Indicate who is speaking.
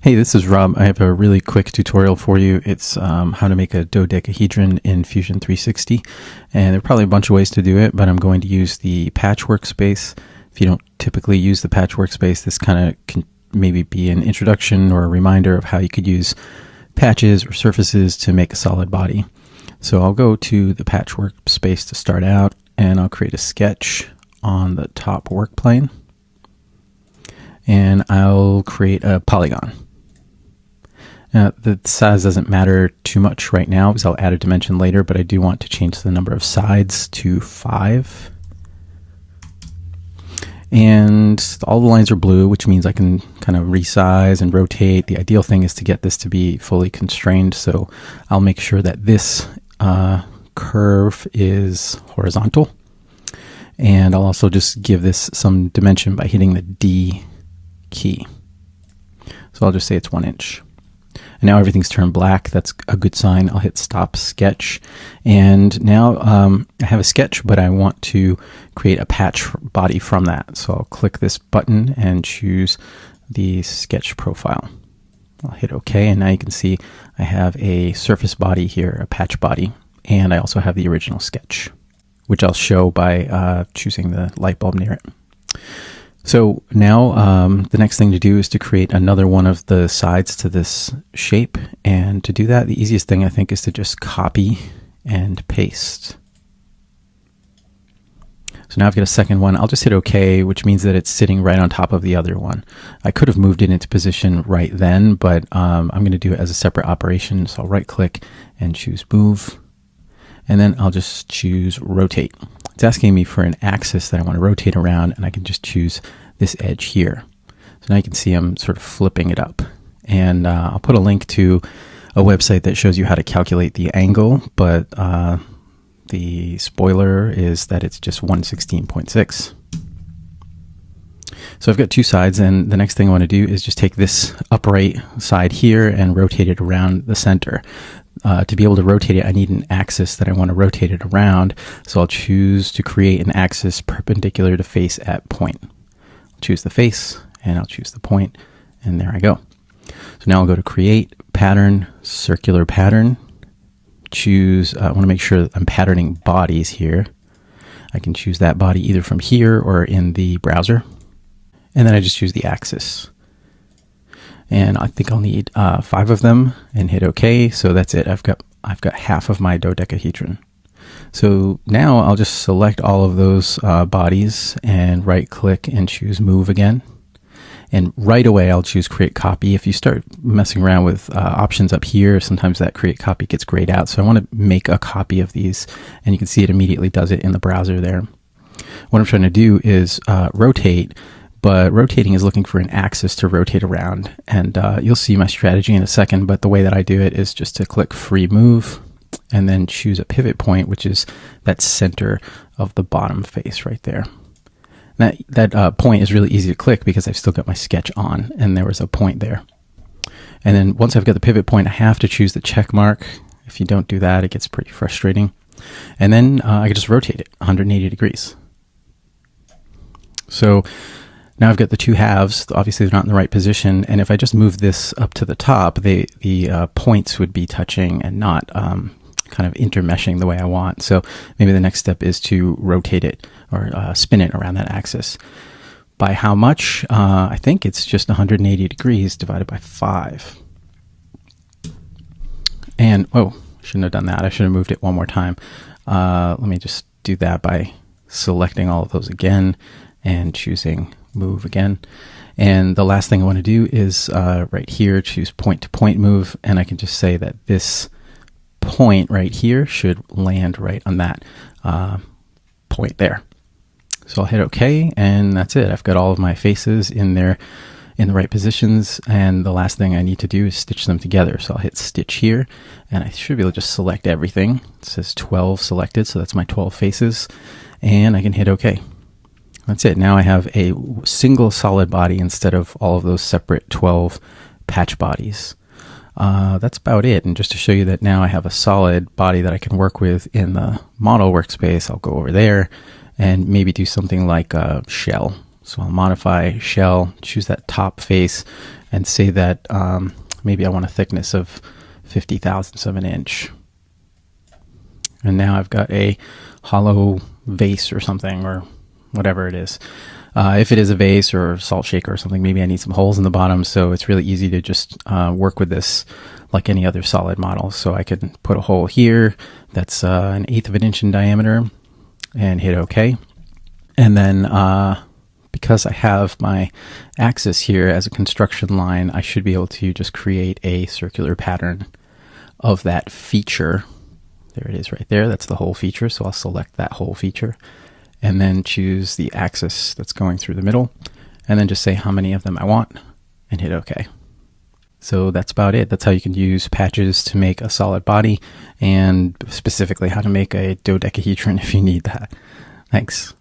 Speaker 1: Hey, this is Rob. I have a really quick tutorial for you. It's um, how to make a dodecahedron in Fusion 360. And there are probably a bunch of ways to do it, but I'm going to use the patch workspace. If you don't typically use the patch workspace, this kind of can maybe be an introduction or a reminder of how you could use patches or surfaces to make a solid body. So I'll go to the patch workspace to start out, and I'll create a sketch on the top work plane. And I'll create a polygon. Uh, the size doesn't matter too much right now because I'll add a dimension later, but I do want to change the number of sides to 5. And all the lines are blue, which means I can kind of resize and rotate. The ideal thing is to get this to be fully constrained, so I'll make sure that this uh, curve is horizontal. And I'll also just give this some dimension by hitting the D key. So I'll just say it's one inch. And now everything's turned black. That's a good sign. I'll hit stop sketch. And now um, I have a sketch, but I want to create a patch body from that. So I'll click this button and choose the sketch profile. I'll hit OK, and now you can see I have a surface body here, a patch body, and I also have the original sketch, which I'll show by uh, choosing the light bulb near it. So now um, the next thing to do is to create another one of the sides to this shape. And to do that, the easiest thing I think is to just copy and paste. So now I've got a second one. I'll just hit OK, which means that it's sitting right on top of the other one. I could have moved it into position right then, but um, I'm going to do it as a separate operation. So I'll right click and choose Move. And then I'll just choose Rotate. It's asking me for an axis that I want to rotate around, and I can just choose this edge here. So now you can see I'm sort of flipping it up. And uh, I'll put a link to a website that shows you how to calculate the angle, but uh, the spoiler is that it's just 116.6. So I've got two sides, and the next thing I want to do is just take this upright side here and rotate it around the center uh, to be able to rotate it, I need an axis that I want to rotate it around. So I'll choose to create an axis perpendicular to face at point. I'll choose the face and I'll choose the point and there I go. So now I'll go to create pattern, circular pattern, choose, uh, I want to make sure that I'm patterning bodies here. I can choose that body either from here or in the browser. And then I just choose the axis and I think I'll need uh, five of them and hit OK. So that's it. I've got I've got half of my dodecahedron. So now I'll just select all of those uh, bodies and right click and choose move again. And right away I'll choose create copy. If you start messing around with uh, options up here, sometimes that create copy gets grayed out. So I want to make a copy of these and you can see it immediately does it in the browser there. What I'm trying to do is uh, rotate but rotating is looking for an axis to rotate around. And uh, you'll see my strategy in a second, but the way that I do it is just to click free move and then choose a pivot point, which is that center of the bottom face right there. That, that uh, point is really easy to click because I've still got my sketch on and there was a point there. And then once I've got the pivot point, I have to choose the check mark. If you don't do that, it gets pretty frustrating. And then uh, I can just rotate it 180 degrees. So now I've got the two halves. Obviously, they're not in the right position. And if I just move this up to the top, they, the uh, points would be touching and not um, kind of intermeshing the way I want. So maybe the next step is to rotate it or uh, spin it around that axis. By how much? Uh, I think it's just 180 degrees divided by 5. And, oh, shouldn't have done that. I should have moved it one more time. Uh, let me just do that by selecting all of those again and choosing move again. And the last thing I want to do is uh, right here, choose point to point move. And I can just say that this point right here should land right on that uh, point there. So I'll hit OK, and that's it. I've got all of my faces in there in the right positions. And the last thing I need to do is stitch them together. So I'll hit stitch here, and I should be able to just select everything. It says 12 selected, so that's my 12 faces. And I can hit OK. That's it. Now I have a single solid body instead of all of those separate 12 patch bodies. Uh, that's about it. And just to show you that now I have a solid body that I can work with in the model workspace, I'll go over there and maybe do something like a shell. So I'll modify shell, choose that top face, and say that um, maybe I want a thickness of 50 thousandths of an inch. And now I've got a hollow vase or something, or whatever it is. Uh, if it is a vase or salt shaker or something, maybe I need some holes in the bottom. So it's really easy to just uh, work with this like any other solid model. So I can put a hole here that's uh, an eighth of an inch in diameter and hit OK. And then uh, because I have my axis here as a construction line, I should be able to just create a circular pattern of that feature. There it is right there. That's the whole feature. So I'll select that whole feature and then choose the axis that's going through the middle and then just say how many of them I want and hit OK. So that's about it. That's how you can use patches to make a solid body and specifically how to make a dodecahedron if you need that. Thanks.